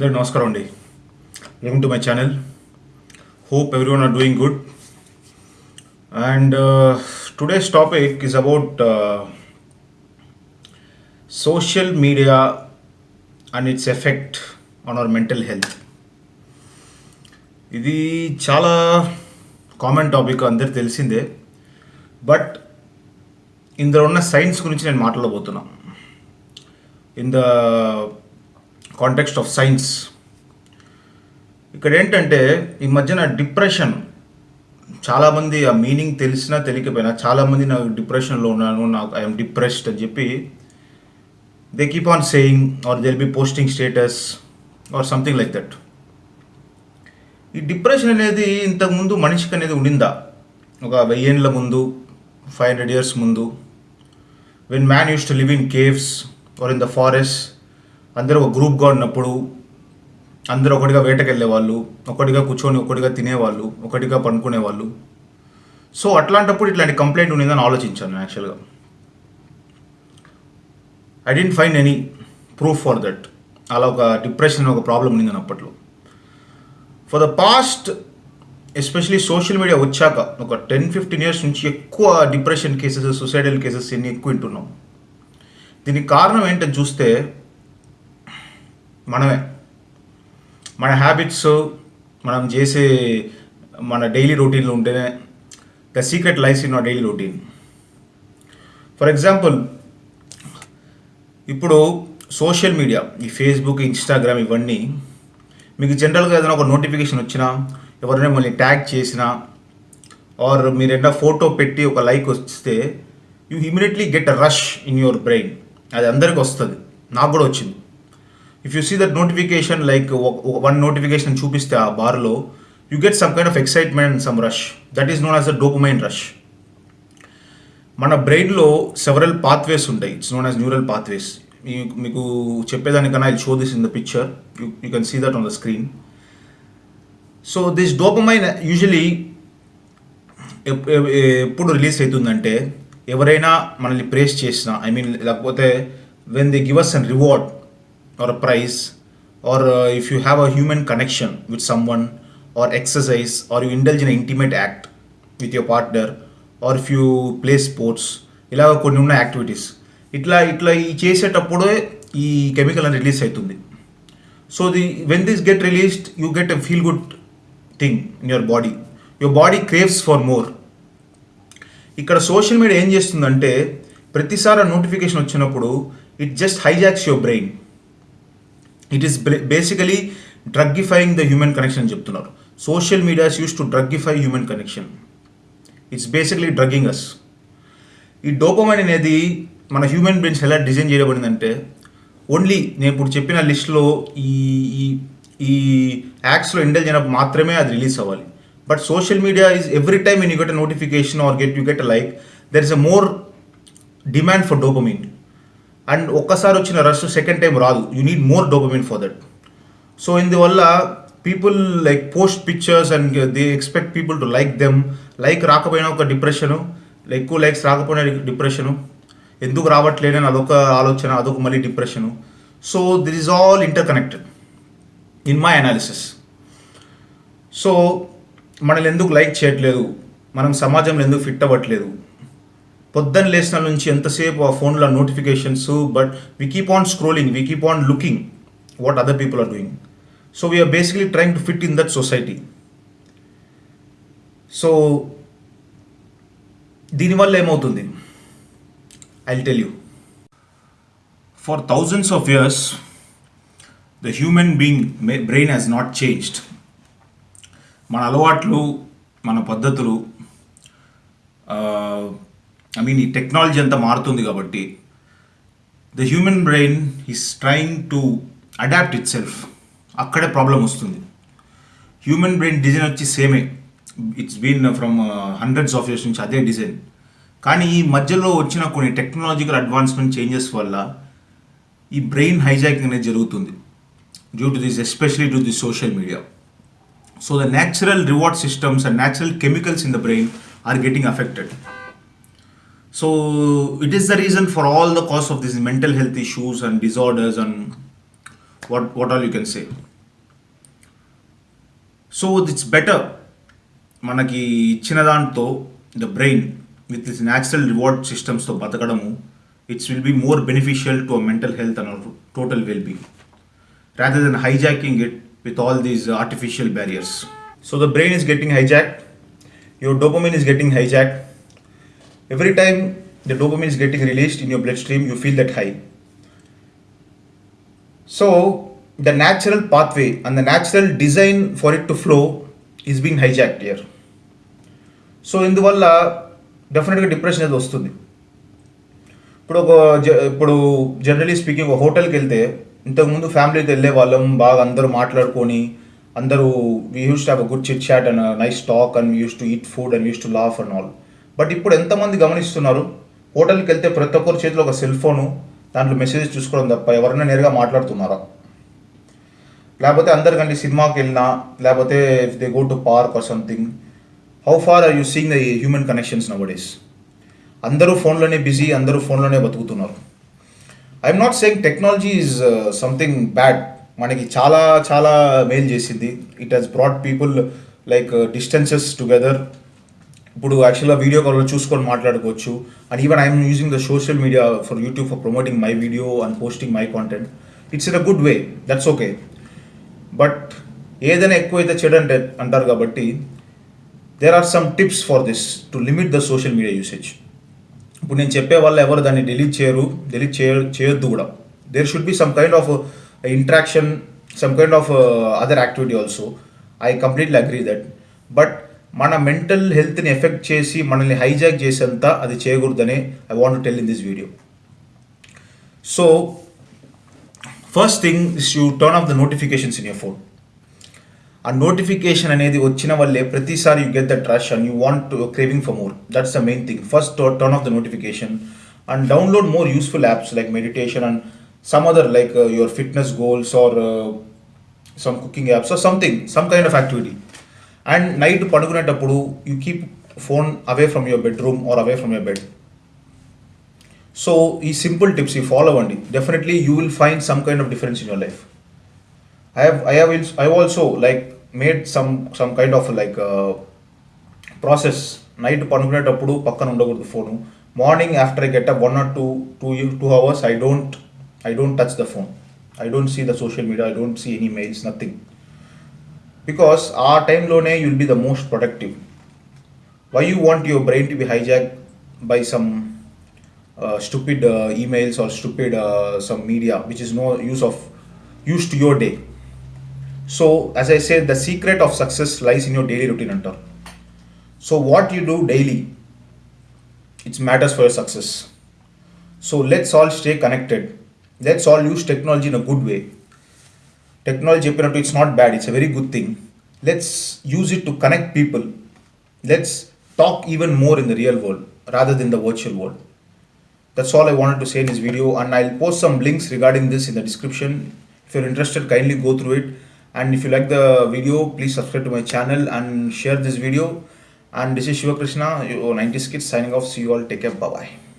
అందరూ నమస్కారం అండి. Welcome to my channel hope everyone are doing good and today's topic is about social media and its effect on our mental health ఇది చాలా common topic అందరికి తెలిసిందే. But ఇందులో ఉన్న సైన్స్ గురించి నేను మాట్లాడబోతున్నా. In the context of science ఇక్కడ ఏంటంటే ఈ మధ్యన డిప్రెషన్ చాలామంది ఆ మీనింగ్ తెలిసినా తెలియకపోయినా చాలామంది నాకు డిప్రెషన్లో ఉన్నాను నాకు ఐఎమ్ డిప్రెస్డ్ అని చెప్పి they keep on saying or they'll be posting status or something like that ఈ డిప్రెషన్ అనేది ఇంతకుముందు మనిషికి అనేది ఉండిందా? ఒక వెయ్యేళ్ళ ముందు ఫైవ్ హండ్రెడ్ ఇయర్స్ ముందు when man use to live in caves or in the forest అందరూ ఒక గ్రూప్గా ఉన్నప్పుడు అందరూ ఒకటిగా వేటకెళ్ళే వాళ్ళు ఒకటిగా కూర్చొని ఒకటిగా తినేవాళ్ళు ఒకటిగా పండుకునేవాళ్ళు. సో అట్లాంటప్పుడు ఇట్లాంటి కంప్లైంట్ ఉండిందని ఆలోచించాను యాక్చువల్గా I didn't find any proof for that అలా ఒక డిప్రెషన్ ఒక ప్రాబ్లం ఉండిందని అప్పట్లో. For the past especially social media వచ్చాక ఒక టెన్ ఫిఫ్టీన్ ఇయర్స్ నుంచి ఎక్కువ డిప్రెషన్ కేసెస్ సూసైడల్ కేసెస్ ఇన్ని ఎక్కువ వింటున్నాం. దీనికి కారణం ఏంటని చూస్తే మనమే. మన హ్యాబిట్స్ మనం చేసే మన డైలీ రొటీన్లో ఉంటేనే the secret life in our daily routine for example ఇప్పుడు సోషల్ మీడియా ఈ ఫేస్బుక్ ఇన్స్టాగ్రామ్ ఇవన్నీ మీకు జనరల్గా ఏదైనా ఒక నోటిఫికేషన్ వచ్చినా ఎవరైనా మళ్ళీ ట్యాగ్ చేసినా ఆర్ మీరు ఏదైనా ఫోటో పెట్టి ఒక లైక్ వస్తే you immediately get a rush in your brain అది అందరికి వస్తుంది. నాకు కూడా వచ్చింది. If you see that notification like one notification చూపిస్తే ఆ బార్లో you get some kind of excitement and some rush that is known as a dopamine rush మన బ్రెయిన్లో సెవరల్ పాత్వేస్ ఉంటాయి. It's known as neural pathways మీకు చెప్పేదానికన్నా I show this in the picture you you can see that on the screen so this dopamine usually ఎప్పుడు release అవుతుందంటే ఎవరైనా మనల్ని praise చేసిన I mean లేకపోతే when they give us an reward or price or or if you have a human connection with someone or or exercise or indulge in an intimate act with your partner or if you play sports ఇలాగ కొన్ని ఉన్న activities ఇట్లా ఇట్లా ఈ చేసేటప్పుడే ఈ chemical అని release అవుతుంది. So the when this get released you get a feel good thing in your body your body craves for more ఇక్కడ సోషల్ మీడియా ఏం చేస్తుందంటే ప్రతిసారి నోటిఫికేషన్ వచ్చినప్పుడు it just hijacks your brain it is basically drugifying the human connection అని చెప్తున్నారు. Social medias use to drugify human connection it's basically drugging us ఈ dopamine అనేది మన హ్యూమన్ బ్రెయిన్స్ ఎలా డిజైన్ చేయబడిందంటే ఓన్లీ నేను ఇప్పుడు చెప్పిన లిస్ట్లో ఈ ఈ ఈ యాక్స్లో ఇండల్ అయినప్పుడు మాత్రమే అది రిలీజ్ అవ్వాలి. But social media is every time you get a notification or get you get a like there is a more demand for dopamine and ఒక్కసారి వచ్చిన రష్ సెకండ్ టైం రాదు. You need more dopamine for that so ఇందువల్ల people like post pictures and they expect people to like them like రాకపోయినా ఒక depression ఎక్కువ likes రాకపోయినా depression ఎందుకు రావట్లేదని అదొక ఆలోచన అదొక మళ్ళీ depression so this is all interconnected in my analysis so మనల్ని ఎందుకు లైక్ చేయట్లేదు? మనం సమాజంలో ఎందుకు ఫిట్ అవ్వట్లేదు? పొద్దున్న లేచిన నుంచి ఎంతసేపు ఆ ఫోన్లో notifications but we keep on scrolling we keep on looking what other people are doing so we're basically trying to fit in that society so దీనివల్ల ఏమవుతుంది? I tell you for thousands of years the human being brain has not changed మన అలవాట్లు మన పద్ధతులు I mean ఈ technology అంతా మారుతుంది కాబట్టి the human brain is trying to adapt itself అక్కడే ప్రాబ్లం వస్తుంది. హ్యూమన్ బ్రెయిన్ డిజైన్ వచ్చి సేమే it's been from hundreds of years నుంచి అదే డిజైన్ కానీ ఈ మధ్యలో వచ్చిన కొన్ని టెక్నాలజికల్ అడ్వాన్స్మెంట్ చేంజెస్ వల్ల ఈ బ్రెయిన్ హైజాకింగ్ అనేది జరుగుతుంది. Due to this especially to the social media so the natural reward systems and natural chemicals in the brain are getting affected So it is the reason for all the cause of these mental health issues and disorders and what what all you can say. So it's better మనకి ఇచ్చిన దాంతో the brain with this natural reward సిస్టమ్స్తో బతకడము it's will be more beneficial to mental health and total well being rather than hijacking it with all these uh, artificial barriers. So the brain is getting hijacked, your dopamine is getting hijacked. Every time the dopamine is getting released in your bloodstream, you feel that high. So the natural pathway and the natural design for it to flow is being hijacked here. So ఇందువల్ల డెఫినెట్గా depression అనేది వస్తుంది ఇప్పుడు ఒక జ- ఇప్పుడు generally speaking ఒక హోటల్కి వెళ్తే ఇంతకుముందు ఫ్యామిలీతో వెళ్ళే వాళ్ళం బాగా అందరూ మాట్లాడుకొని అందరూ we use to have a good chit chat and nice talk and use to eat food and use to laugh and all but ఇప్పుడు ఎంతమంది గమనిస్తున్నారు? హోటల్కి వెళ్తే ప్రతి ఒక్కరి చేతిలో ఒక సెల్ ఫోను దాంట్లో మెసేజ్ చూసుకోవడం తప్ప ఎవరైనా నేరుగా మాట్లాడుతున్నారా? లేకపోతే అందరికంటే సినిమాకి వెళ్ళినా లేకపోతే if they go to park or something how far are you seeing the human connections nowadays అందరూ ఫోన్లోనే బిజీ అందరూ ఫోన్లోనే బతుకుతున్నారు. I'm not saying technology is something bad మనకి చాలా చాలా మేల్ చేసింది. It has brought people like distances together ఇప్పుడు యాక్చువల్గా వీడియో కాల్లో చూసుకొని మాట్లాడుకోవచ్చు. And even I'm using the social media for YouTube for promoting my video and posting my content it's in a good way that's okay but ఏదైనా ఎక్కువైతే చెడు అంటే అంటారు కాబట్టి there are some tips for this to limit the social media usage ఇప్పుడు నేను చెప్పే వాళ్ళు ఎవరు దాన్ని డిలీట్ చేయరు డిలీట్ చేయ చేయొద్దు కూడా. There should be some kind of interaction some kind of other activity also I completely agree that but మన మెంటల్ హెల్త్ని ఎఫెక్ట్ చేసి మనల్ని హైజాక్ చేసేంత అది చేయకూడదని I want tell in this video so first thing is you turn off the notifications in your phone ఆ notification అనేది వచ్చిన వల్లే ప్రతిసారి you get that rush and you want craving for more that's the main thing first turn off the notification and download more useful apps like meditation and some other like your fitness goals or some cooking apps or something some kind of activity and night పడుకునేటప్పుడు you keep phone away from your bedroom or away from your bed so ఈ simple tips ఈ follow అవ్వండి definitely you will find some kind of difference in your life I have I have I also like made some some kind of like process night పనుకునేటప్పుడు పక్కన ఉండకూడదు phone morning after I get up one or two two two hours I don't I don't touch the phone I don't see the social media I don't see any mails nothing because ఆ టైంలోనే you'll be the most productive why you want your brain to be hijack by some stupid emails or stupid some media which is no use of use to your day so as I say the secret of success lies in your daily routine అంటారు so what you do daily it's matters for your success so let's all stay connected let's all use technology in a good way technology open up to it's not bad it's a very good thing. Let's use it to connect people. Let's talk even more in the real world rather than the virtual world. That's all i wanted to say in this video and i'll post some links regarding this in the description. If you're interested kindly go through it. And if you like the video please subscribe to my channel and share this video. And this is shiva krishna your 90s kids signing off. See you all. Take care. Bye bye